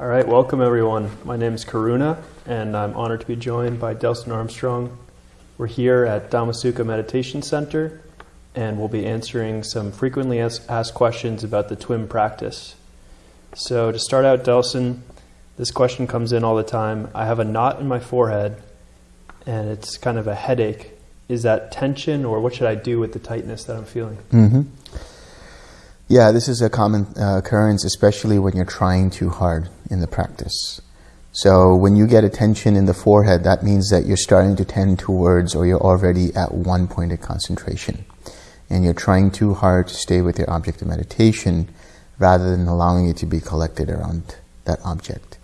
All right, welcome everyone. My name is Karuna, and I'm honored to be joined by Delson Armstrong. We're here at Dhammasukha Meditation Center, and we'll be answering some frequently asked questions about the TWIM practice. So, to start out, Delson, this question comes in all the time. I have a knot in my forehead, and it's kind of a headache. Is that tension, or what should I do with the tightness that I'm feeling? Mm-hmm. Yeah, this is a common uh, occurrence, especially when you're trying too hard in the practice. So when you get a tension in the forehead, that means that you're starting to tend towards or you're already at one point of concentration. And you're trying too hard to stay with your object of meditation rather than allowing it to be collected around that object.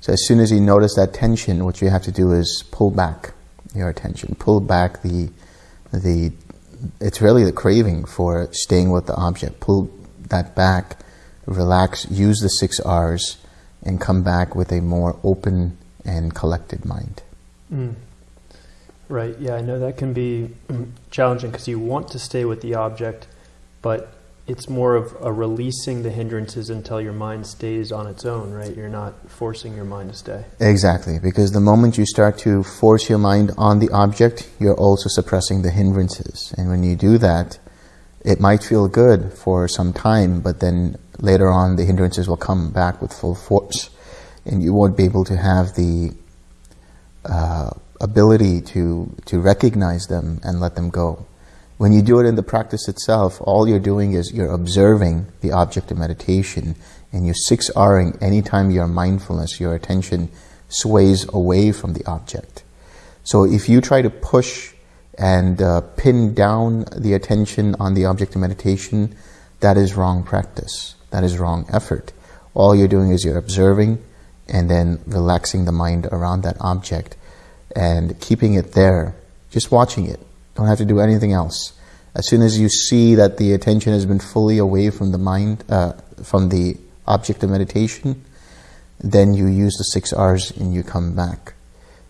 So as soon as you notice that tension, what you have to do is pull back your attention, pull back the, the, it's really the craving for staying with the object. Pull that back, relax, use the six R's, and come back with a more open and collected mind. Mm. Right, yeah, I know that can be challenging because you want to stay with the object, but it's more of a releasing the hindrances until your mind stays on its own, right? You're not forcing your mind to stay. Exactly, because the moment you start to force your mind on the object, you're also suppressing the hindrances. And when you do that, it might feel good for some time, but then later on the hindrances will come back with full force and you won't be able to have the uh, ability to, to recognize them and let them go. When you do it in the practice itself, all you're doing is you're observing the object of meditation and you're 6Ring anytime your mindfulness, your attention sways away from the object. So if you try to push and uh, pin down the attention on the object of meditation, that is wrong practice. That is wrong effort. All you're doing is you're observing and then relaxing the mind around that object and keeping it there, just watching it. Don't have to do anything else. As soon as you see that the attention has been fully away from the mind, uh, from the object of meditation, then you use the six R's and you come back.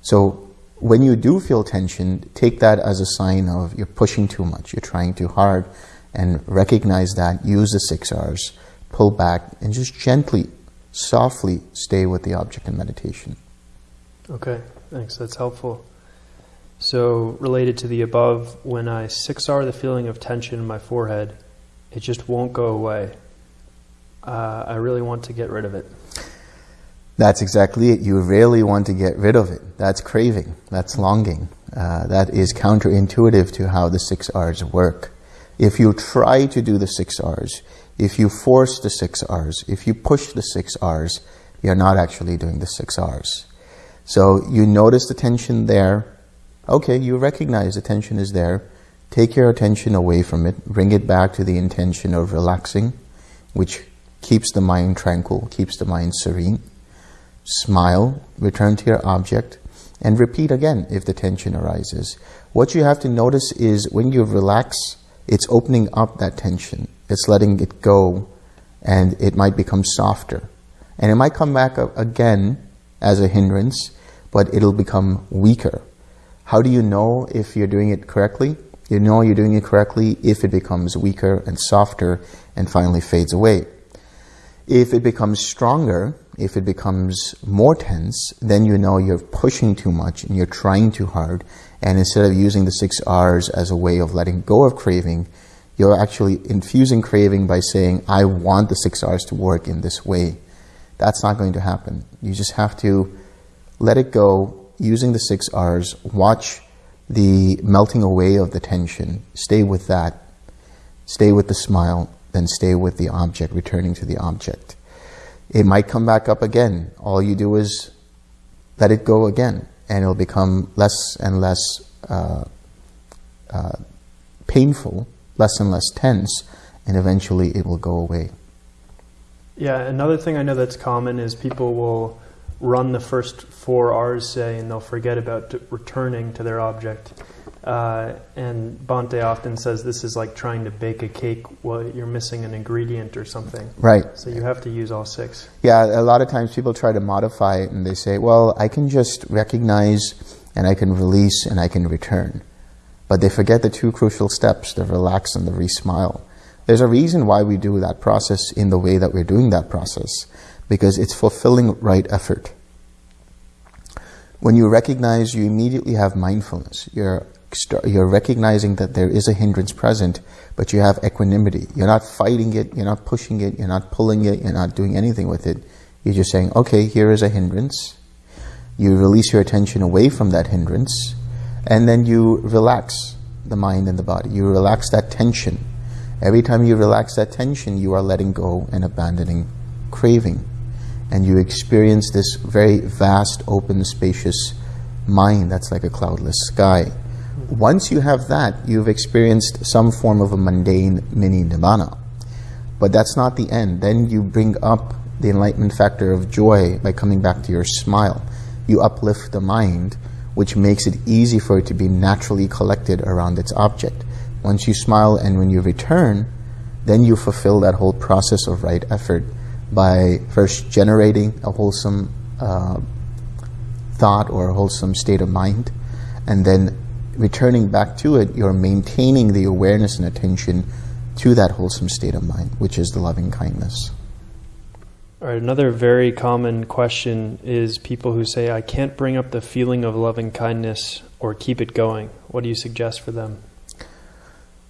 So when you do feel tension, take that as a sign of you're pushing too much, you're trying too hard, and recognize that, use the six R's, pull back, and just gently, softly stay with the object in meditation. Okay, thanks, that's helpful. So, related to the above, when I 6R the feeling of tension in my forehead, it just won't go away. Uh, I really want to get rid of it. That's exactly it. You really want to get rid of it. That's craving. That's longing. Uh, that is counterintuitive to how the six R's work. If you try to do the six R's, if you force the six R's, if you push the six R's, you're not actually doing the six R's. So you notice the tension there. Okay, you recognize the tension is there. Take your attention away from it. Bring it back to the intention of relaxing, which keeps the mind tranquil, keeps the mind serene smile, return to your object, and repeat again if the tension arises. What you have to notice is when you relax, it's opening up that tension. It's letting it go, and it might become softer. And it might come back again as a hindrance, but it'll become weaker. How do you know if you're doing it correctly? You know you're doing it correctly if it becomes weaker and softer and finally fades away. If it becomes stronger, if it becomes more tense, then you know you're pushing too much and you're trying too hard. And instead of using the six R's as a way of letting go of craving, you're actually infusing craving by saying, I want the six R's to work in this way. That's not going to happen. You just have to let it go using the six R's, watch the melting away of the tension, stay with that, stay with the smile, then stay with the object, returning to the object. It might come back up again. All you do is let it go again, and it'll become less and less uh, uh, painful, less and less tense, and eventually it will go away. Yeah, another thing I know that's common is people will run the first four R's, say, and they'll forget about returning to their object. Uh, and Bhante often says this is like trying to bake a cake while you're missing an ingredient or something. Right. So you have to use all six. Yeah, a lot of times people try to modify it and they say, well, I can just recognize and I can release and I can return. But they forget the two crucial steps, the relax and the re-smile. There's a reason why we do that process in the way that we're doing that process. because it's fulfilling right effort. When you recognize, you immediately have mindfulness. You're, you're recognizing that there is a hindrance present, but you have equanimity. You're not fighting it, you're not pushing it, you're not pulling it, you're not doing anything with it. You're just saying, okay, here is a hindrance. You release your attention away from that hindrance, and then you relax the mind and the body. You relax that tension. Every time you relax that tension, you are letting go and abandoning craving and you experience this very vast, open, spacious mind that's like a cloudless sky. Once you have that, you've experienced some form of a mundane mini nibbana. But that's not the end. Then you bring up the enlightenment factor of joy by coming back to your smile. You uplift the mind, which makes it easy for it to be naturally collected around its object. Once you smile and when you return, then you fulfill that whole process of right effort by first generating a wholesome uh, thought or a wholesome state of mind, and then returning back to it, you're maintaining the awareness and attention to that wholesome state of mind, which is the loving kindness. All right, another very common question is people who say, I can't bring up the feeling of loving kindness or keep it going. What do you suggest for them?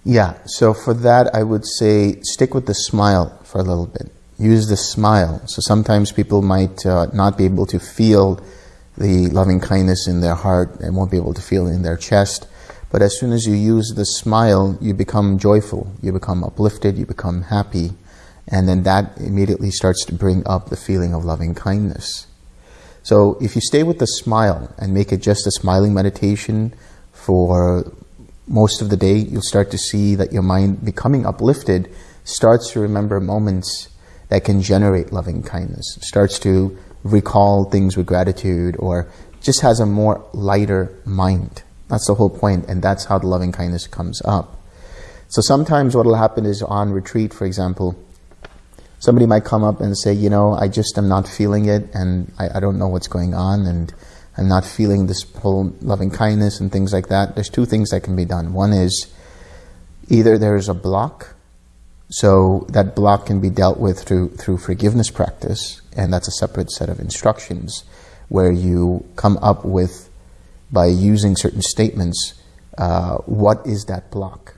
Yeah, so for that, I would say stick with the smile for a little bit use the smile. So sometimes people might uh, not be able to feel the loving kindness in their heart and won't be able to feel it in their chest. But as soon as you use the smile, you become joyful, you become uplifted, you become happy, and then that immediately starts to bring up the feeling of loving kindness. So if you stay with the smile and make it just a smiling meditation for most of the day, you'll start to see that your mind becoming uplifted starts to remember moments that can generate loving kindness, starts to recall things with gratitude or just has a more lighter mind. That's the whole point, and that's how the loving kindness comes up. So sometimes what will happen is on retreat, for example, somebody might come up and say, you know, I just am not feeling it, and I, I don't know what's going on, and I'm not feeling this whole loving kindness and things like that. There's two things that can be done. One is either there's a block so that block can be dealt with through, through forgiveness practice, and that's a separate set of instructions where you come up with, by using certain statements, uh, what is that block?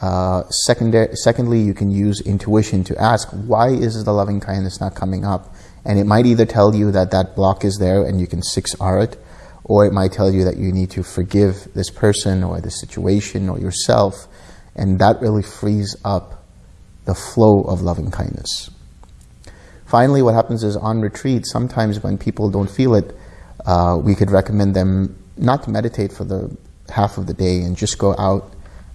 Uh, secondly, you can use intuition to ask, why is the loving kindness not coming up? And it might either tell you that that block is there and you can 6R it, or it might tell you that you need to forgive this person or this situation or yourself, and that really frees up the flow of loving kindness. Finally, what happens is on retreat, sometimes when people don't feel it, uh, we could recommend them not to meditate for the half of the day and just go out.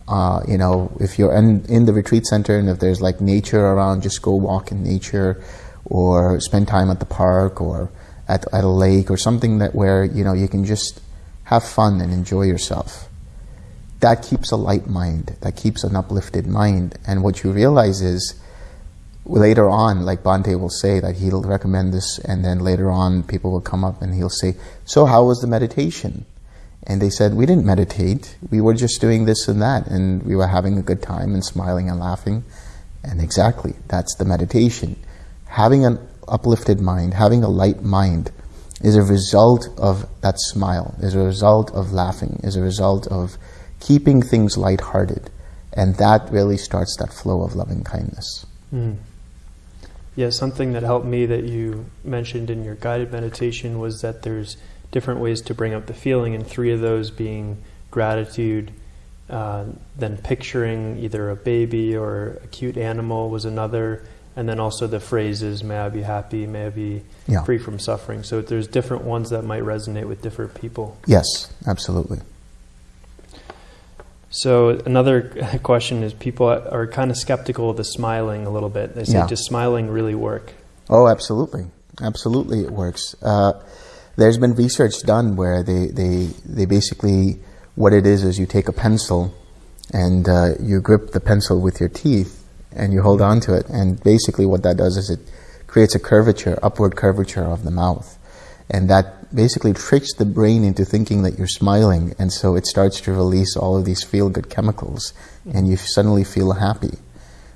Uh, you know, if you're in, in the retreat center and if there's like nature around, just go walk in nature or spend time at the park or at, at a lake or something that where, you know, you can just have fun and enjoy yourself that keeps a light mind, that keeps an uplifted mind. And what you realize is later on, like Bhante will say, that he'll recommend this, and then later on, people will come up and he'll say, So, how was the meditation? And they said, We didn't meditate, we were just doing this and that, and we were having a good time and smiling and laughing. And exactly, that's the meditation. Having an uplifted mind, having a light mind, is a result of that smile, is a result of laughing, is a result of keeping things lighthearted. And that really starts that flow of loving kindness. Mm. Yeah, something that helped me that you mentioned in your guided meditation was that there's different ways to bring up the feeling, and three of those being gratitude, uh, then picturing either a baby or a cute animal was another, and then also the phrases, may I be happy, may I be yeah. free from suffering. So there's different ones that might resonate with different people. Yes, absolutely. So another question is people are kind of skeptical of the smiling a little bit. They say, yeah. does smiling really work? Oh, absolutely. Absolutely it works. Uh, there's been research done where they, they, they basically, what it is is you take a pencil and uh, you grip the pencil with your teeth and you hold on to it. And basically what that does is it creates a curvature, upward curvature of the mouth. And that basically tricks the brain into thinking that you're smiling, and so it starts to release all of these feel good chemicals, and you suddenly feel happy.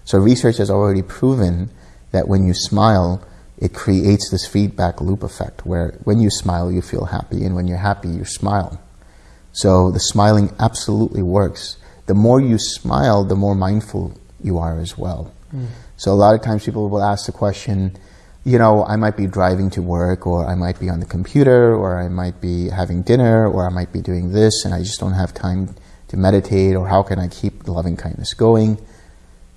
So, research has already proven that when you smile, it creates this feedback loop effect where when you smile, you feel happy, and when you're happy, you smile. So the smiling absolutely works. The more you smile, the more mindful you are as well. Mm. So a lot of times people will ask the question, you know, I might be driving to work, or I might be on the computer, or I might be having dinner, or I might be doing this, and I just don't have time to meditate, or how can I keep loving kindness going?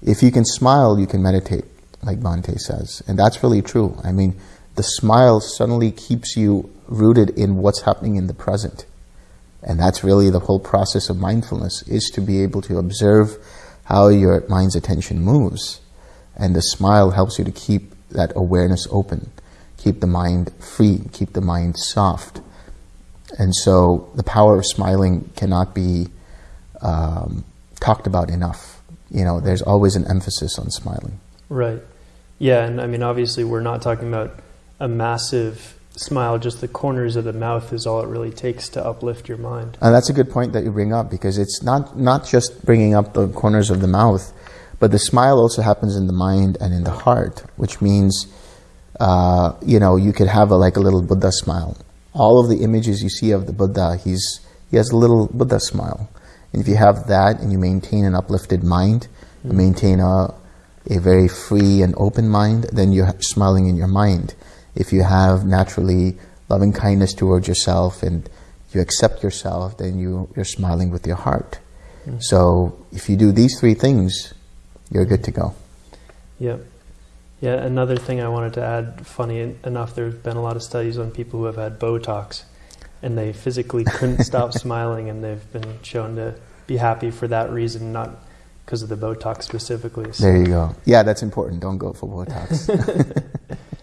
If you can smile, you can meditate like Bhante says. And that's really true. I mean, the smile suddenly keeps you rooted in what's happening in the present. And that's really the whole process of mindfulness, is to be able to observe how your mind's attention moves. And the smile helps you to keep that awareness open, keep the mind free, keep the mind soft. And so the power of smiling cannot be um, talked about enough. You know, there's always an emphasis on smiling. Right. Yeah, and I mean, obviously, we're not talking about a massive smile, just the corners of the mouth is all it really takes to uplift your mind. And that's a good point that you bring up because it's not, not just bringing up the corners of the mouth, but the smile also happens in the mind and in the heart, which means, uh, you know, you could have a, like a little Buddha smile. All of the images you see of the Buddha, he's, he has a little Buddha smile. And if you have that and you maintain an uplifted mind, mm. you maintain a, a very free and open mind, then you're smiling in your mind. If you have naturally loving kindness towards yourself and you accept yourself, then you, you're smiling with your heart. Mm. So if you do these three things, you're good to go. Yep. Yeah, another thing I wanted to add, funny enough, there's been a lot of studies on people who have had Botox and they physically couldn't stop smiling and they've been shown to be happy for that reason, not because of the Botox specifically. So. There you go. Yeah, that's important. Don't go for Botox.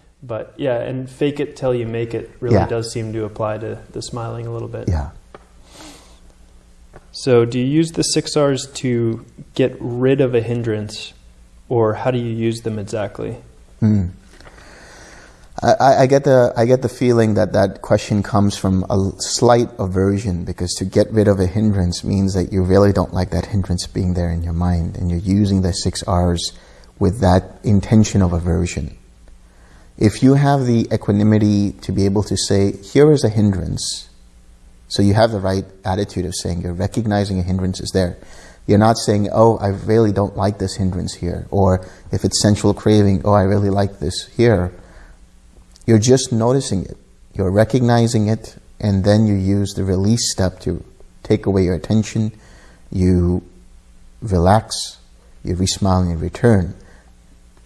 but yeah, and fake it till you make it really yeah. does seem to apply to the smiling a little bit. Yeah. So, do you use the six R's to get rid of a hindrance, or how do you use them exactly? Mm. I, I, get the I get the feeling that that question comes from a slight aversion because to get rid of a hindrance means that you really don't like that hindrance being there in your mind, and you're using the six R's with that intention of aversion. If you have the equanimity to be able to say, "Here is a hindrance," so you have the right attitude of saying you're recognizing a hindrance is there. You're not saying, "Oh, I really don't like this hindrance here," or if it's sensual craving, "Oh, I really like this here." You're just noticing it. You're recognizing it, and then you use the release step to take away your attention. You relax, you re-smile and you return.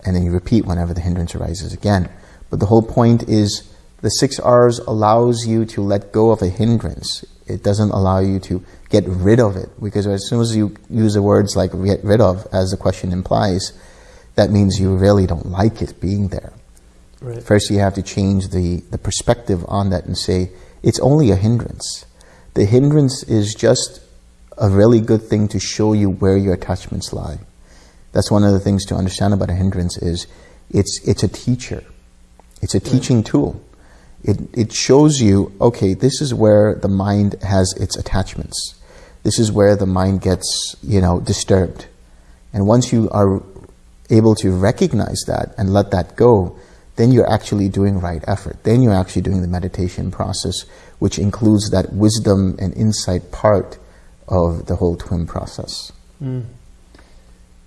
And then you repeat whenever the hindrance arises again. But the whole point is the six R's allows you to let go of a hindrance. It doesn't allow you to get rid of it. Because as soon as you use the words like get rid of, as the question implies, that means you really don't like it being there. Right. First, you have to change the, the perspective on that and say, it's only a hindrance. The hindrance is just a really good thing to show you where your attachments lie. That's one of the things to understand about a hindrance is it's, it's a teacher. It's a teaching tool. It, it shows you, okay, this is where the mind has its attachments. This is where the mind gets, you know, disturbed. And once you are able to recognize that and let that go, then you're actually doing right effort. Then you're actually doing the meditation process, which includes that wisdom and insight part of the whole TWIM process. Mm.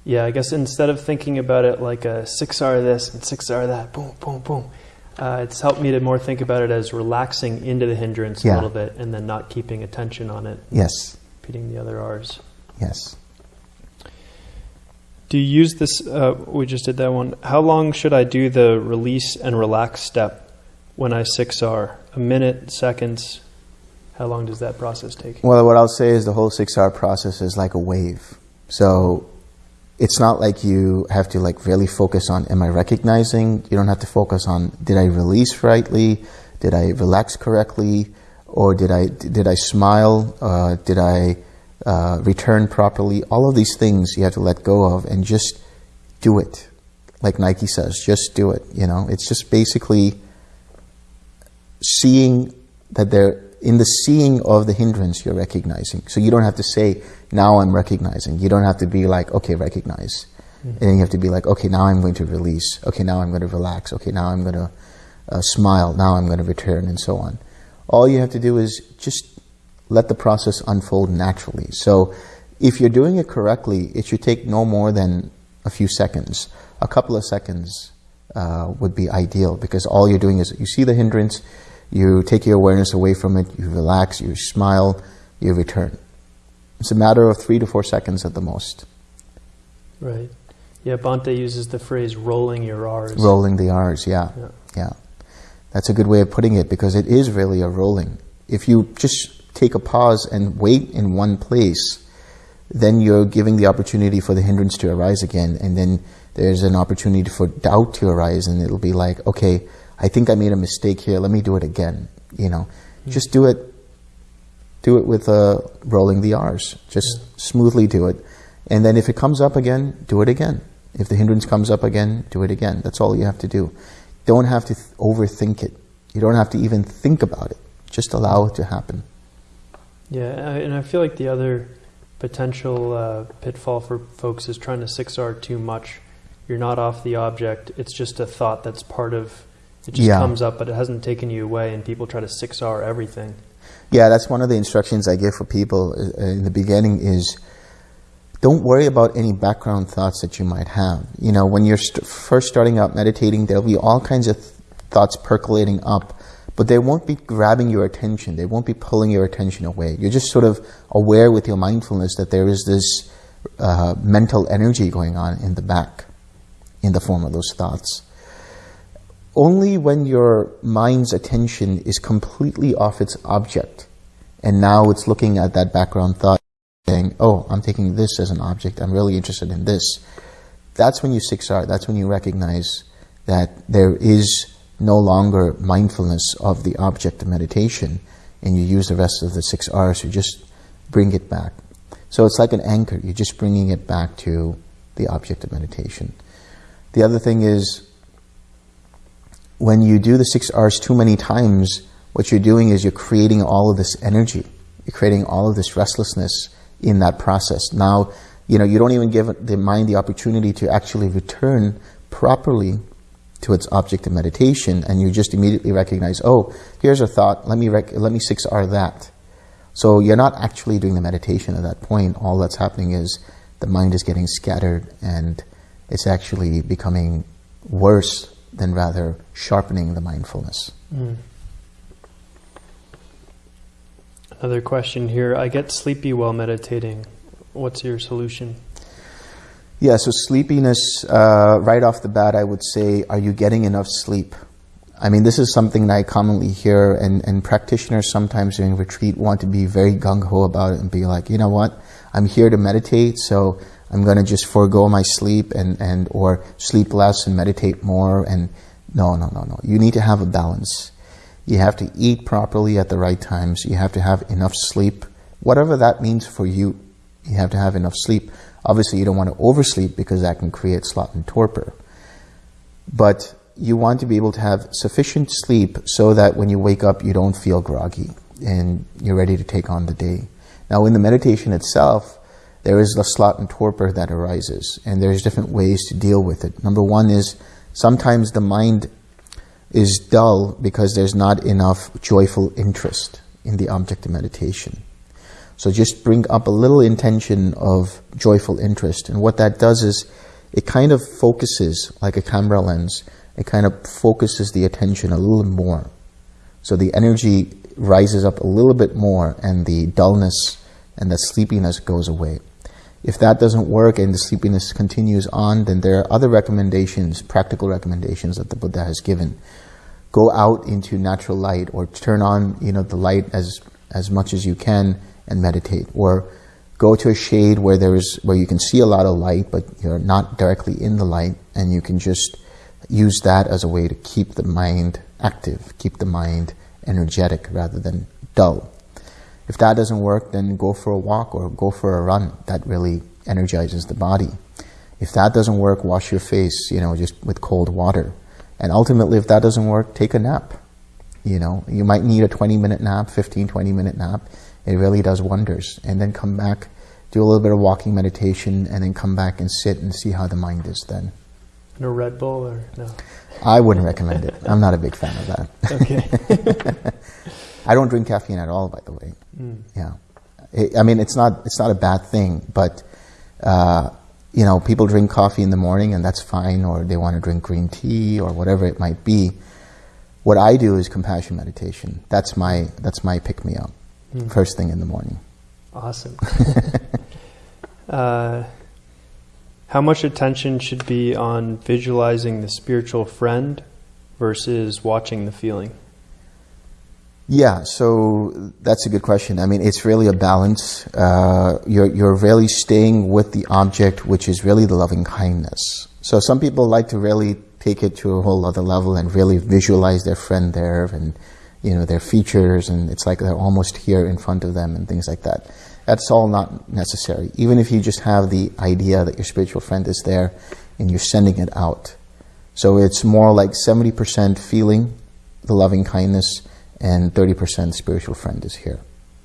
Yeah, I guess instead of thinking about it like a six R this and six R that, boom, boom, boom, uh, it's helped me to more think about it as relaxing into the hindrance yeah. a little bit and then not keeping attention on it. Yes. Repeating the other R's. Yes. Do you use this? Uh, we just did that one. How long should I do the release and relax step when I 6R? A minute, seconds? How long does that process take? Well, what I'll say is the whole 6R process is like a wave. So it's not like you have to like really focus on am I recognizing? You don't have to focus on did I release rightly? Did I relax correctly? Or did I did I smile? Uh, did I uh, return properly. All of these things you have to let go of and just do it. Like Nike says, just do it. You know, it's just basically seeing that they're in the seeing of the hindrance you're recognizing. So you don't have to say, now I'm recognizing. You don't have to be like, okay, recognize. And then you have to be like, okay, now I'm going to release. Okay, now I'm going to relax. Okay, now I'm going to uh, smile. Now I'm going to return, and so on. All you have to do is just let the process unfold naturally. So, if you're doing it correctly, it should take no more than a few seconds. A couple of seconds uh, would be ideal because all you're doing is you see the hindrance, you take your awareness away from it, you relax, you smile, you return. It's a matter of three to four seconds at the most. Right. Yeah, Bhante uses the phrase rolling your R's. Rolling the R's, yeah. Yeah. Yeah. That's a good way of putting it because it is really a rolling. If you just take a pause and wait in one place, then you're giving the opportunity for the hindrance to arise again. And then there's an opportunity for doubt to arise, and it'll be like, okay, I think I made a mistake here. Let me do it again. You know, just do it. Do it with uh, rolling the R's. Just smoothly do it, and then if it comes up again, do it again. If the hindrance comes up again, do it again. That's all you have to do. Don't have to th- overthink it. You don't have to even think about it. Just allow it to happen. Yeah, and I feel like the other potential uh, pitfall for folks is trying to 6R too much. You're not off the object. It's just a thought that's part of. It just Yeah. comes up, but it hasn't taken you away, and people try to 6R everything. Yeah, that's one of the instructions I give for people uh, in the beginning is don't worry about any background thoughts that you might have. You know, when you're st- first starting out meditating, there'll be all kinds of th- thoughts percolating up, but they won't be grabbing your attention. They won't be pulling your attention away. You're just sort of aware with your mindfulness that there is this uh, mental energy going on in the back in the form of those thoughts. Only when your mind's attention is completely off its object and now it's looking at that background thought saying, oh, I'm taking this as an object, I'm really interested in this. That's when you 6R, that's when you recognize that there is no longer mindfulness of the object of meditation and you use the rest of the 6Rs to just bring it back. So it's like an anchor, you're just bringing it back to the object of meditation. The other thing is, when you do the six R's too many times, what you're doing is you're creating all of this energy. You're creating all of this restlessness in that process. Now, you know, you don't even give the mind the opportunity to actually return properly to its object of meditation, and you just immediately recognize, oh, here's a thought. Let me let me six R that. So you're not actually doing the meditation at that point. All that's happening is the mind is getting scattered, and it's actually becoming worse than rather sharpening the mindfulness. Mm. Another question here. I get sleepy while meditating. What's your solution? Yeah, so sleepiness, uh, right off the bat, I would say, are you getting enough sleep? I mean, this is something that I commonly hear, and, and practitioners sometimes during retreat want to be very gung ho about it and be like, you know what, I'm here to meditate, so I'm going to just forego my sleep and, and or sleep less and meditate more. And no, no, no, no. You need to have a balance. You have to eat properly at the right times. You have to have enough sleep, whatever that means for you. You have to have enough sleep. Obviously, you don't want to oversleep because that can create sloth and torpor. But you want to be able to have sufficient sleep so that when you wake up, you don't feel groggy and you're ready to take on the day. Now, in the meditation itself, there is the sloth and torpor that arises, and there's different ways to deal with it. Number one is sometimes the mind is dull because there's not enough joyful interest in the object of meditation. So just bring up a little intention of joyful interest, and what that does is it kind of focuses like a camera lens. It kind of focuses the attention a little more, so the energy rises up a little bit more, and the dullness and the sleepiness goes away. If that doesn't work and the sleepiness continues on, then there are other recommendations, practical recommendations that the Buddha has given. Go out into natural light or turn on, you know, the light as, as much as you can and meditate. Or go to a shade where there is, where you can see a lot of light, but you're not directly in the light and you can just use that as a way to keep the mind active, keep the mind energetic rather than dull. If that doesn't work, then go for a walk or go for a run. That really energizes the body. If that doesn't work, wash your face, you know, just with cold water. And ultimately, if that doesn't work, take a nap. You know, you might need a 20 minute nap, 15, 20 minute nap. It really does wonders. And then come back do a little bit of walking meditation, and then come back and sit and see how the mind is then. No Red Bull or no? I wouldn't recommend it. I'm not a big fan of that. Okay. I don't drink caffeine at all, by the way. Mm. Yeah, it, I mean it's not it's not a bad thing, but uh, you know people drink coffee in the morning and that's fine, or they want to drink green tea or whatever it might be. What I do is compassion meditation. That's my that's my pick me up Mm. first thing in the morning. Awesome. uh, how much attention should be on visualizing the spiritual friend versus watching the feeling? Yeah, so that's a good question. I mean, it's really a balance. Uh, you're, you're really staying with the object, which is really the loving kindness. So some people like to really take it to a whole other level and really visualize their friend there and, you know, their features and it's like they're almost here in front of them and things like that. That's all not necessary. Even if you just have the idea that your spiritual friend is there and you're sending it out. So it's more like 70% feeling the loving kindness and 30% spiritual friend is here.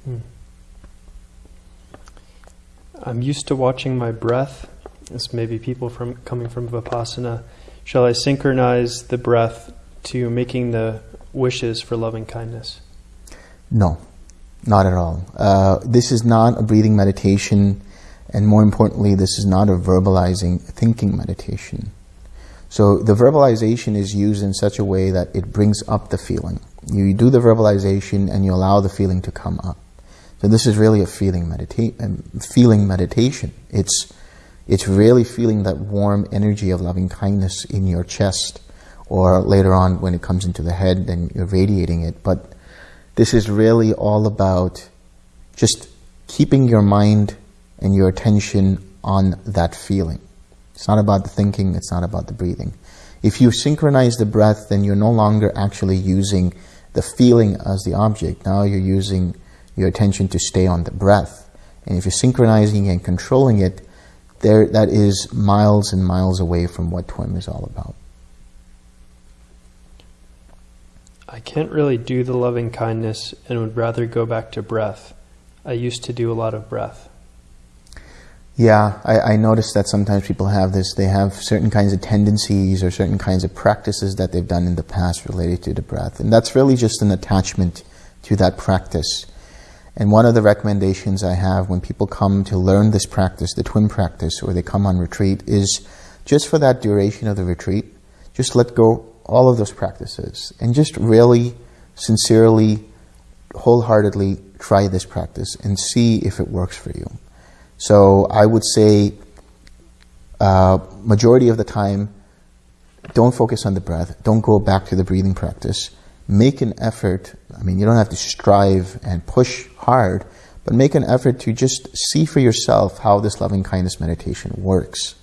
Hmm. I'm used to watching my breath. This may be people from coming from Vipassana. Shall I synchronize the breath to making the wishes for loving kindness? No, not at all. Uh, this is not a breathing meditation, and more importantly, this is not a verbalizing thinking meditation. So the verbalization is used in such a way that it brings up the feeling. You do the verbalization and you allow the feeling to come up. So this is really a feeling medita- um, feeling meditation. It's it's really feeling that warm energy of loving kindness in your chest, or later on when it comes into the head, then you're radiating it. But this is really all about just keeping your mind and your attention on that feeling. It's not about the thinking, it's not about the breathing. If you synchronize the breath, then you're no longer actually using the feeling as the object. Now you're using your attention to stay on the breath. And if you're synchronizing and controlling it, there that is miles and miles away from what TWIM is all about. I can't really do the loving kindness and would rather go back to breath. I used to do a lot of breath. Yeah, I, I notice that sometimes people have this. They have certain kinds of tendencies or certain kinds of practices that they've done in the past related to the breath. And that's really just an attachment to that practice. And one of the recommendations I have when people come to learn this practice, the TWIM practice, or they come on retreat, is just for that duration of the retreat, just let go all of those practices and just really, sincerely, wholeheartedly try this practice and see if it works for you. So I would say, uh, majority of the time, don't focus on the breath. Don't go back to the breathing practice. Make an effort. I mean, you don't have to strive and push hard, but make an effort to just see for yourself how this loving kindness meditation works.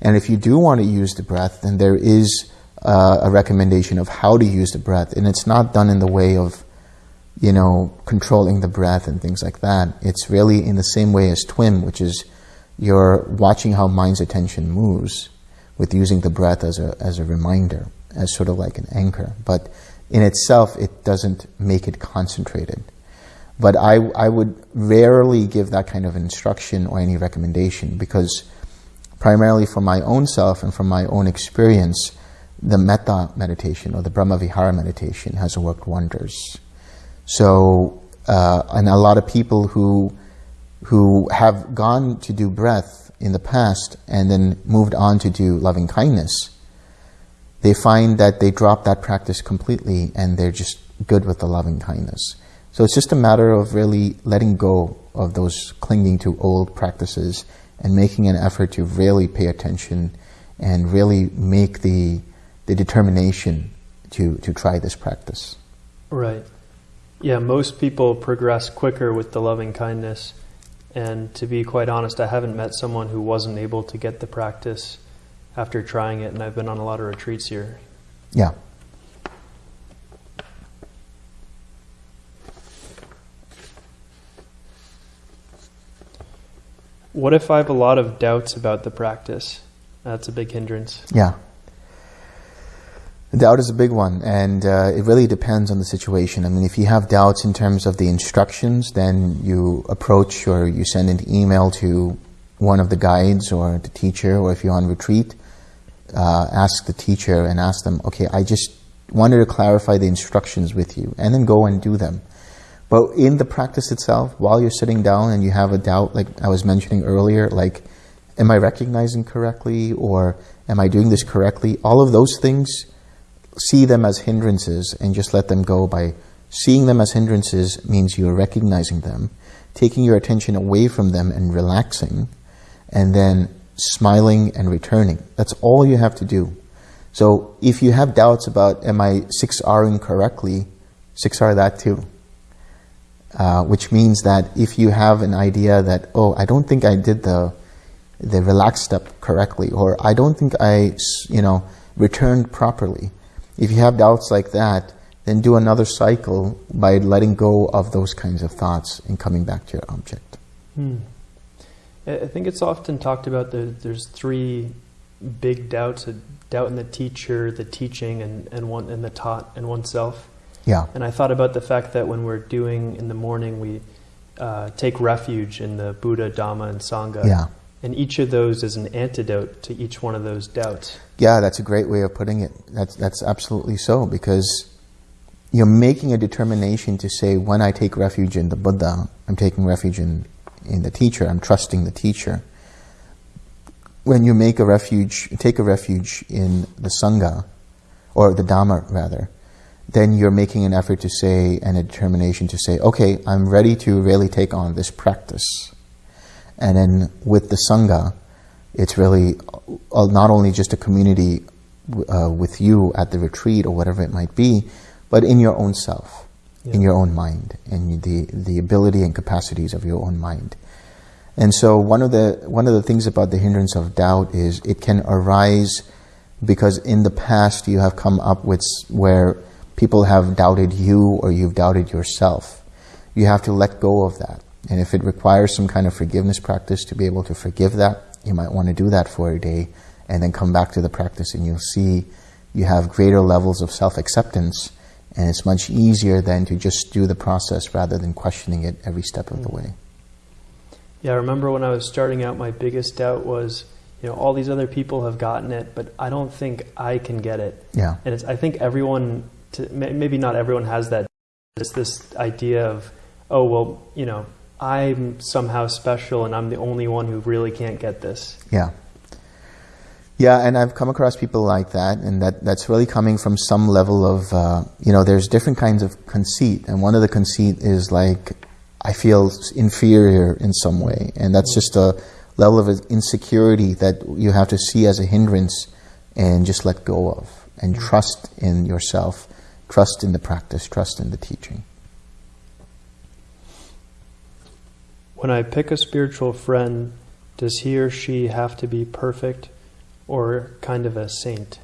And if you do want to use the breath, then there is uh, a recommendation of how to use the breath, and it's not done in the way of you know, controlling the breath and things like that. It's really in the same way as TWIM, which is you're watching how mind's attention moves with using the breath as a, as a reminder, as sort of like an anchor. But in itself, it doesn't make it concentrated. But I, I would rarely give that kind of instruction or any recommendation because primarily for my own self and from my own experience, the metta meditation or the Brahma Vihara meditation has worked wonders. So, uh, and a lot of people who who have gone to do breath in the past and then moved on to do loving kindness, they find that they drop that practice completely and they're just good with the loving kindness. So it's just a matter of really letting go of those clinging to old practices and making an effort to really pay attention and really make the the determination to, to try this practice. Right. Yeah, most people progress quicker with the loving kindness. And to be quite honest, I haven't met someone who wasn't able to get the practice after trying it, and I've been on a lot of retreats here. Yeah. What if I have a lot of doubts about the practice? That's a big hindrance. Yeah. Doubt is a big one, and uh, it really depends on the situation. I mean, if you have doubts in terms of the instructions, then you approach or you send an email to one of the guides or the teacher, or if you're on retreat, uh, ask the teacher and ask them, okay, I just wanted to clarify the instructions with you, and then go and do them. But in the practice itself, while you're sitting down and you have a doubt, like I was mentioning earlier, like, am I recognizing correctly or am I doing this correctly? All of those things, see them as hindrances and just let them go by seeing them as hindrances means you're recognizing them, taking your attention away from them and relaxing, and then smiling and returning. That's all you have to do. So if you have doubts about am I 6Ring correctly, 6R that too. Uh, which means that if you have an idea that, oh, I don't think I did the, the relaxed step correctly, or I don't think I, you know, returned properly. If you have doubts like that, then do another cycle by letting go of those kinds of thoughts and coming back to your object. Hmm. I think it's often talked about that there's three big doubts, a doubt in the teacher, the teaching, and, and one in the taught and oneself. Yeah. And I thought about the fact that when we're doing in the morning, we uh, take refuge in the Buddha, Dhamma, and Sangha. Yeah. And each of those is an antidote to each one of those doubts. Yeah, that's a great way of putting it. That's, that's absolutely so because you're making a determination to say, when I take refuge in the Buddha, I'm taking refuge in, in the teacher, I'm trusting the teacher. When you make a refuge, take a refuge in the Sangha, or the Dhamma rather, then you're making an effort to say, and a determination to say, okay, I'm ready to really take on this practice. And then with the Sangha, it's really uh, not only just a community uh, with you at the retreat or whatever it might be, but in your own self, yeah. in your own mind, and the, the ability and capacities of your own mind. And so one of the one of the things about the hindrance of doubt is it can arise because in the past you have come up with where people have doubted you or you've doubted yourself. You have to let go of that. And if it requires some kind of forgiveness practice to be able to forgive that, you might want to do that for a day and then come back to the practice and you'll see you have greater levels of self-acceptance and it's much easier then to just do the process rather than questioning it every step of the mm-hmm. way. Yeah, I remember when I was starting out, my biggest doubt was, you know, all these other people have gotten it, but I don't think I can get it. Yeah. And it's, I think everyone to, maybe not everyone has that. It's this idea of, oh, well, you know, I'm somehow special and I'm the only one who really can't get this. Yeah. Yeah, and I've come across people like that, and that, that's really coming from some level of, uh, you know, there's different kinds of conceit, and one of the conceit is like, I feel inferior in some way, and that's just a level of insecurity that you have to see as a hindrance and just let go of, and trust in yourself Trust in the practice, trust in the teaching. When I pick a spiritual friend, does he or she have to be perfect or kind of a saint?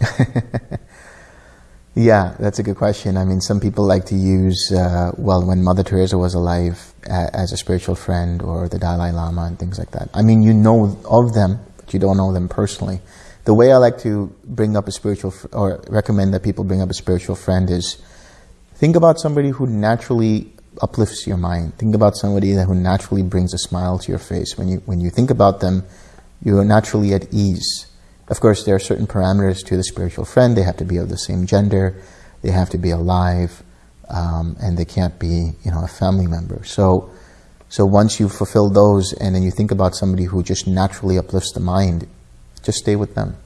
yeah, that's a good question. I mean, some people like to use, uh, well, when Mother Teresa was alive uh, as a spiritual friend or the Dalai Lama and things like that. I mean, you know of them, but you don't know them personally the way I like to bring up a spiritual, or recommend that people bring up a spiritual friend is, think about somebody who naturally uplifts your mind. Think about somebody who naturally brings a smile to your face. When you, when you think about them, you're naturally at ease. Of course, there are certain parameters to the spiritual friend. They have to be of the same gender. They have to be alive. Um, and they can't be, you know, a family member. So, so once you fulfill those and then you think about somebody who just naturally uplifts the mind, just stay with them.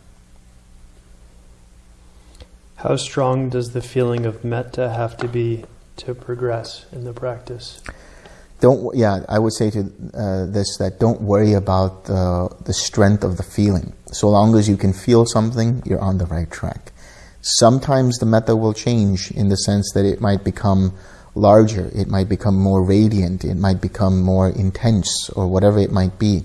How strong does the feeling of metta have to be to progress in the practice? Don't yeah, I would say to uh, this that don't worry about the the strength of the feeling. So long as you can feel something, you're on the right track. Sometimes the metta will change in the sense that it might become larger, it might become more radiant, it might become more intense, or whatever it might be.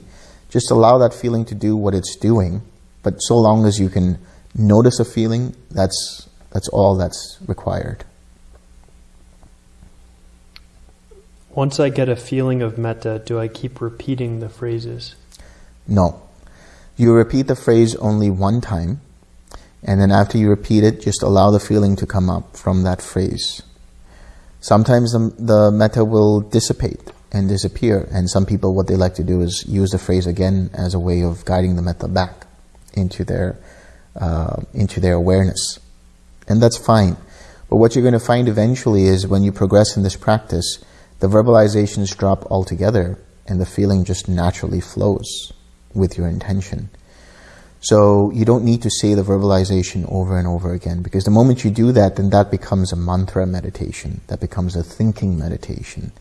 Just allow that feeling to do what it's doing, but so long as you can notice a feeling, that's, that's all that's required. Once I get a feeling of metta, do I keep repeating the phrases? No. You repeat the phrase only one time, And then after you repeat it, just allow the feeling to come up from that phrase. Sometimes the, the metta will dissipate and disappear. And some people, what they like to do is use the phrase again as a way of guiding the metta back into their, uh, into their awareness. And that's fine. But what you're going to find eventually is when you progress in this practice, the verbalizations drop altogether and the feeling just naturally flows with your intention. So you don't need to say the verbalization over and over again because the moment you do that, then that becomes a mantra meditation. That becomes a thinking meditation.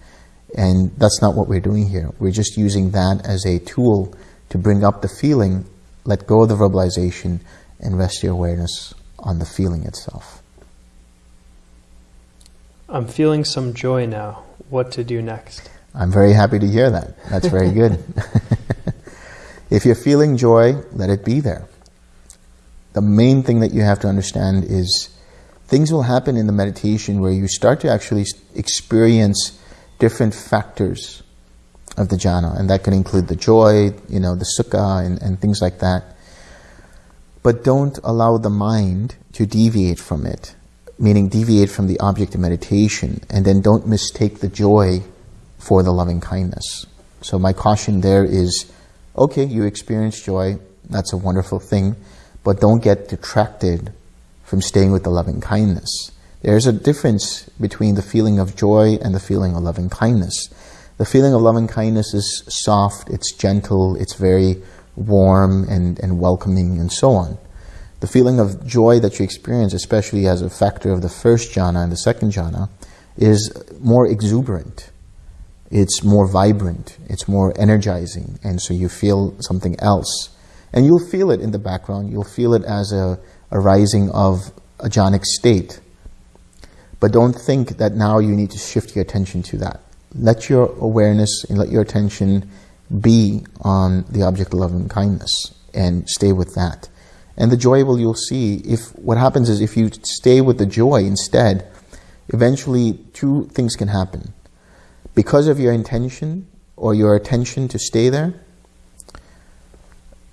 And that's not what we're doing here. We're just using that as a tool to bring up the feeling, let go of the verbalization, and rest your awareness on the feeling itself. I'm feeling some joy now. What to do next? I'm very happy to hear that. That's very good. If you're feeling joy, let it be there. The main thing that you have to understand is things will happen in the meditation where you start to actually experience different factors of the jhana, and that can include the joy, you know, the sukha, and, and things like that. But don't allow the mind to deviate from it, meaning deviate from the object of meditation, and then don't mistake the joy for the loving kindness. So my caution there is okay, you experience joy, that's a wonderful thing, but don't get detracted from staying with the loving kindness. There's a difference between the feeling of joy and the feeling of loving kindness. The feeling of loving kindness is soft, it's gentle, it's very warm and, and welcoming and so on. The feeling of joy that you experience, especially as a factor of the first jhana and the second jhana, is more exuberant it's more vibrant, it's more energizing, and so you feel something else. And you'll feel it in the background, you'll feel it as a, a rising of a jhanic state. But don't think that now you need to shift your attention to that. Let your awareness and let your attention be on the object of love and kindness and stay with that. And the joy will you'll see if what happens is if you stay with the joy instead, eventually two things can happen because of your intention or your attention to stay there,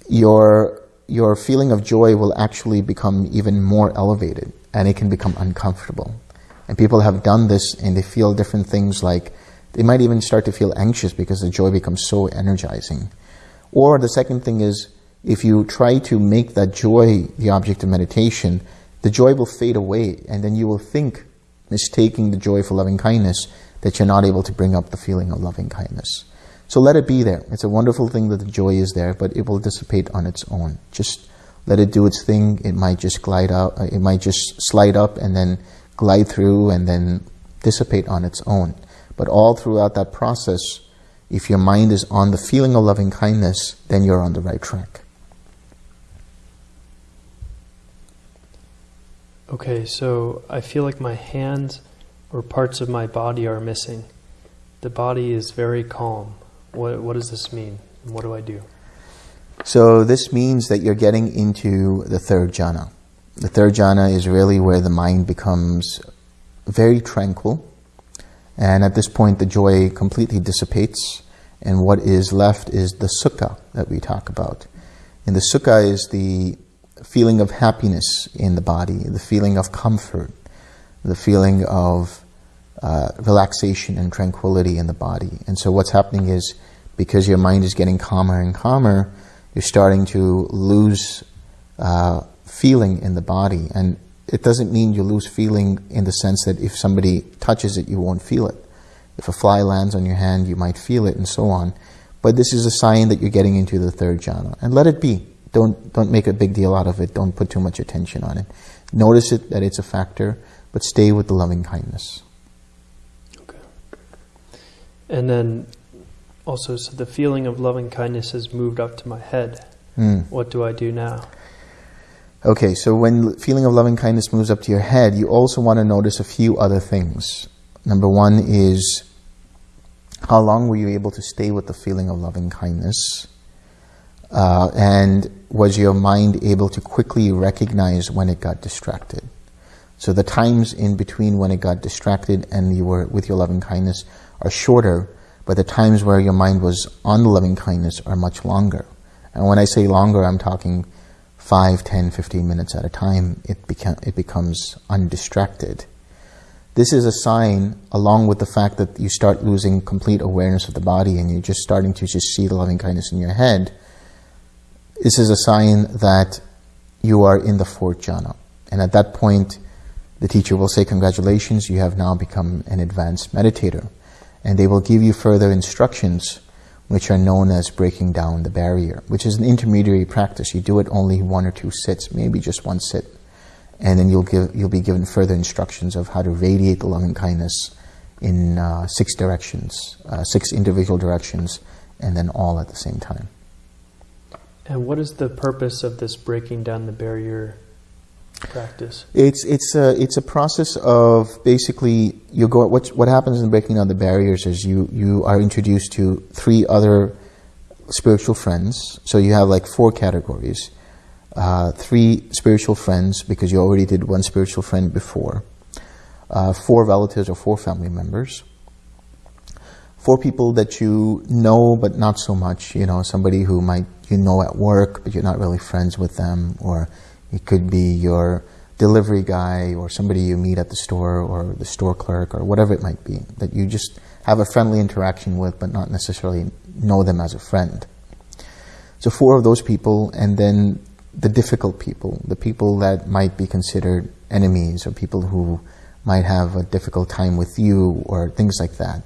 your, your feeling of joy will actually become even more elevated and it can become uncomfortable. And people have done this and they feel different things like they might even start to feel anxious because the joy becomes so energizing. Or the second thing is if you try to make that joy the object of meditation, the joy will fade away and then you will think, mistaking the joy for loving kindness, that you're not able to bring up the feeling of loving kindness. So let it be there. It's a wonderful thing that the joy is there, but it will dissipate on its own. Just let it do its thing. It might just glide out, uh, it might just slide up and then glide through and then dissipate on its own. But all throughout that process, if your mind is on the feeling of loving kindness, then you're on the right track. Okay, so I feel like my hands or parts of my body are missing. The body is very calm. What, what does this mean? What do I do? So this means that you're getting into the third jhana. The third jhana is really where the mind becomes very tranquil. And at this point, the joy completely dissipates. And what is left is the sukha that we talk about. And the sukha is the feeling of happiness in the body, the feeling of comfort, the feeling of uh, relaxation and tranquility in the body. And so what's happening is because your mind is getting calmer and calmer, you're starting to lose uh, feeling in the body. And it doesn't mean you lose feeling in the sense that if somebody touches it, you won't feel it. If a fly lands on your hand, you might feel it and so on. But this is a sign that you're getting into the third jhana. And let it be. Don't, don't make a big deal out of it. Don't put too much attention on it. Notice it, that it's a factor but stay with the loving kindness. Okay. And then also, so the feeling of loving kindness has moved up to my head. Mm. What do I do now? Okay, so when feeling of loving kindness moves up to your head, you also want to notice a few other things. Number one is how long were you able to stay with the feeling of loving kindness? Uh, and was your mind able to quickly recognize when it got distracted? So the times in between when it got distracted and you were with your loving kindness are shorter, but the times where your mind was on the loving kindness are much longer. And when I say longer, I'm talking 5, 10, 15 minutes at a time, it, beca- it becomes undistracted. This is a sign, along with the fact that you start losing complete awareness of the body and you're just starting to just see the loving kindness in your head. This is a sign that you are in the fourth jhana. And at that point, the teacher will say, Congratulations, you have now become an advanced meditator. And they will give you further instructions, which are known as breaking down the barrier, which is an intermediary practice. You do it only one or two sits, maybe just one sit and then you'll give you'll be given further instructions of how to radiate the loving kindness in uh, six directions, uh, six individual directions, and then all at the same time. And what is the purpose of this breaking down the barrier practice? It's it's a it's a process of basically you go what what happens in breaking down the barriers is you you are introduced to three other spiritual friends. So you have like four categories uh, three spiritual friends, because you already did one spiritual friend before, uh, four relatives or four family members, four people that you know but not so much, you know, somebody who might you know at work but you're not really friends with them, or it could be your delivery guy or somebody you meet at the store or the store clerk or whatever it might be, that you just have a friendly interaction with but not necessarily know them as a friend. So four of those people, and then the difficult people, the people that might be considered enemies or people who might have a difficult time with you or things like that.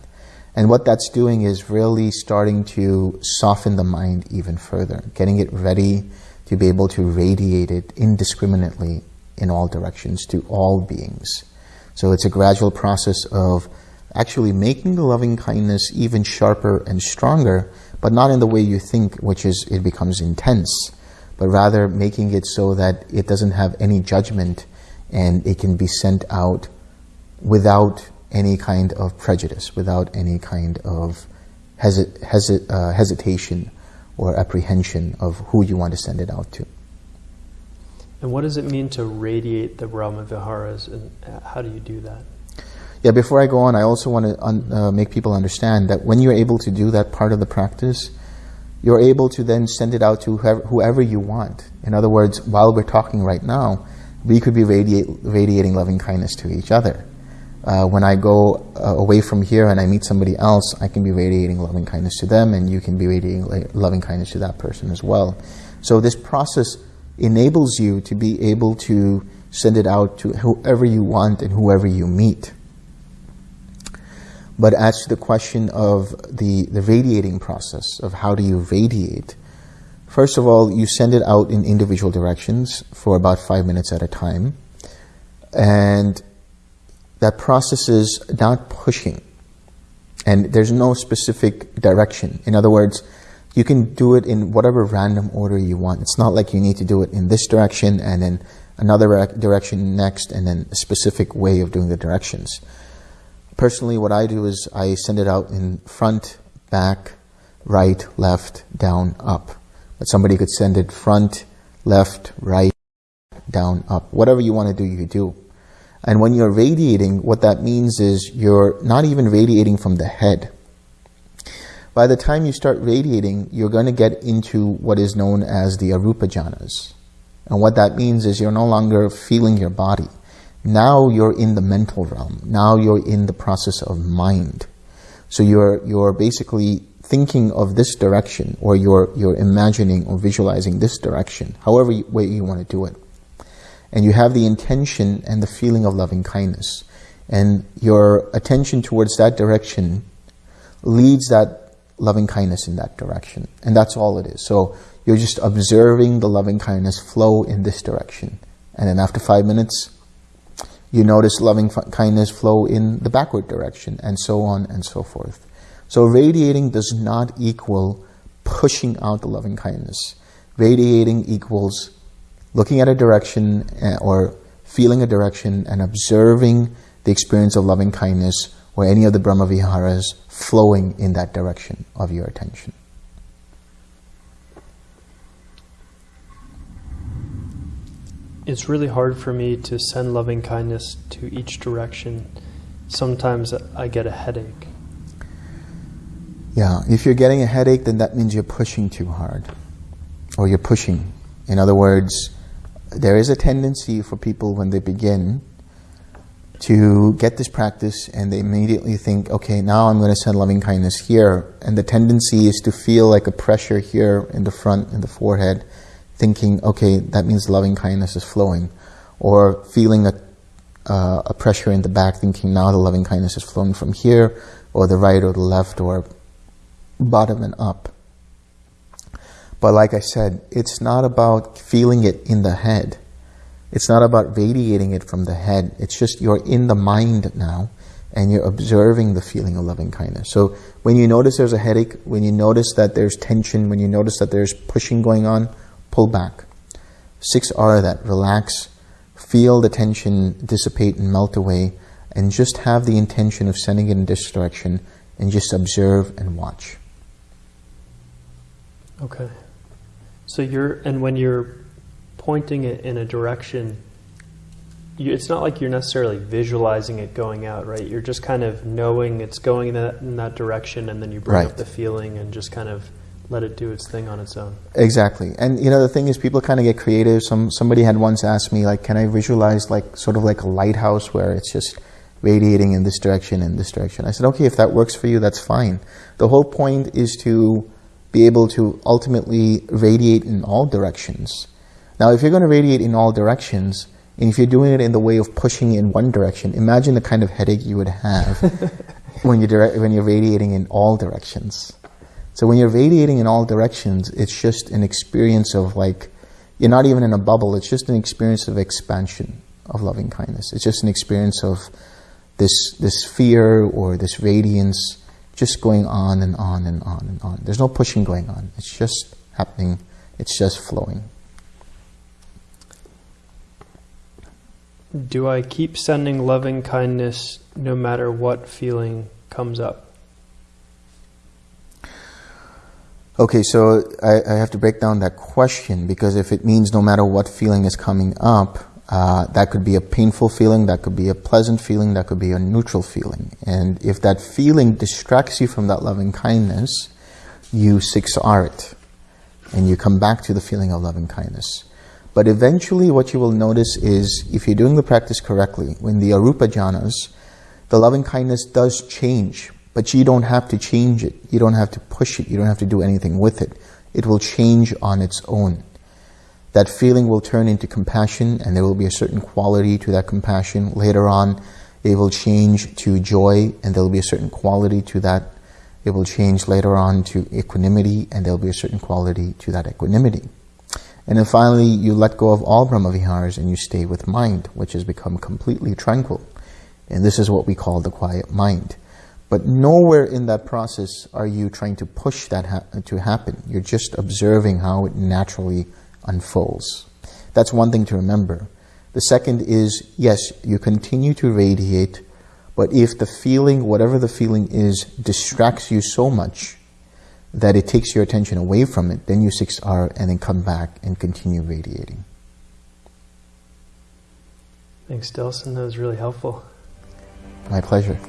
And what that's doing is really starting to soften the mind even further, getting it ready to be able to radiate it indiscriminately in all directions to all beings. So it's a gradual process of actually making the loving kindness even sharper and stronger, but not in the way you think, which is it becomes intense but rather making it so that it doesn't have any judgment and it can be sent out without any kind of prejudice, without any kind of hesit, hesit, uh, hesitation or apprehension of who you want to send it out to. And what does it mean to radiate the Brahma Viharas, and how do you do that? Yeah, before I go on, I also want to un- uh, make people understand that when you're able to do that part of the practice, you're able to then send it out to whoever, whoever you want. In other words, while we're talking right now, we could be radiate, radiating loving kindness to each other. Uh, when I go uh, away from here and I meet somebody else, I can be radiating loving kindness to them, and you can be radiating loving kindness to that person as well. So this process enables you to be able to send it out to whoever you want and whoever you meet. But as to the question of the, the radiating process, of how do you radiate, first of all, you send it out in individual directions for about five minutes at a time. And that process is not pushing. And there's no specific direction. In other words, you can do it in whatever random order you want. It's not like you need to do it in this direction and then another direction next and then a specific way of doing the directions. Personally, what I do is I send it out in front, back, right, left, down, up. But somebody could send it front, left, right, down, up. Whatever you want to do, you do. And when you're radiating, what that means is you're not even radiating from the head. By the time you start radiating, you're going to get into what is known as the arupa jhanas. And what that means is you're no longer feeling your body. Now you're in the mental realm. Now you're in the process of mind. So you're, you're basically thinking of this direction or you're, you're imagining or visualizing this direction, however way you want to do it. And you have the intention and the feeling of loving kindness. And your attention towards that direction leads that loving kindness in that direction. And that's all it is. So you're just observing the loving kindness flow in this direction. And then after five minutes, you notice loving kindness flow in the backward direction, and so on and so forth. So radiating does not equal pushing out the loving kindness. Radiating equals looking at a direction eh, or feeling a direction and observing the experience of loving kindness or any of the Brahma Viharas flowing in that direction of your attention. it's really hard for me to send loving kindness to each direction. Sometimes I get a headache. Yeah, if you're getting a headache, then that means you're pushing too hard, or you're pushing. In other words, there is a tendency for people when they begin to get this practice and they immediately think, okay, now I'm going to send loving kindness here. And the tendency is to feel like a pressure here in the front, in the forehead, thinking, okay, that means loving kindness is flowing. Or feeling a, uh, a pressure in the back, thinking now the loving kindness is flowing from here, or the right or the left, or bottom and up. But like I said, it's not about feeling it in the head. It's not about radiating it from the head. It's just you're in the mind now and you're observing the feeling of loving kindness. So when you notice there's a headache, when you notice that there's tension, when you notice that there's pushing going on, pull back. Six R that relax, feel the tension dissipate and melt away, and just have the intention of sending it in this direction and just observe and watch. Okay. So you're, and when you're pointing it in a direction, you, it's not like you're necessarily visualizing it going out, right? You're just kind of knowing it's going in that, in that direction, and then you bring Right. up the feeling and just kind of let it do its thing on its own. Exactly. And you know the thing is people kind of get creative. Some somebody had once asked me like can I visualize like sort of like a lighthouse where it's just radiating in this direction and this direction. I said okay if that works for you that's fine. The whole point is to be able to ultimately radiate in all directions. Now if you're going to radiate in all directions and if you're doing it in the way of pushing in one direction, imagine the kind of headache you would have when you're direct, when you're radiating in all directions. So when you're radiating in all directions, it's just an experience of like, you're not even in a bubble, it's just an experience of expansion of loving kindness. It's just an experience of this, this fear or this radiance just going on and on and on and on. There's no pushing going on. It's just happening. It's just flowing. Do I keep sending loving kindness no matter what feeling comes up? Okay, so I, I have to break down that question because if it means no matter what feeling is coming up, uh, that could be a painful feeling, that could be a pleasant feeling, that could be a neutral feeling. And if that feeling distracts you from that loving kindness, you 6R it and you come back to the feeling of loving kindness. But eventually, what you will notice is if you're doing the practice correctly, when the arupa jhanas, the loving kindness does change, but you don't have to change it. You don't have to push it. You don't have to do anything with it. It will change on its own. That feeling will turn into compassion, and there will be a certain quality to that compassion. Later on, it will change to joy, and there will be a certain quality to that. It will change later on to equanimity, and there will be a certain quality to that equanimity. And then finally, you let go of all Brahmaviharas and you stay with mind, which has become completely tranquil. And this is what we call the quiet mind. But nowhere in that process are you trying to push that ha- to happen. You're just observing how it naturally unfolds. That's one thing to remember. The second is, yes, you continue to radiate, but if the feeling, whatever the feeling is, distracts you so much that it takes your attention away from it, then you 6R and then come back and continue radiating. Thanks, Delson. That was really helpful. My pleasure.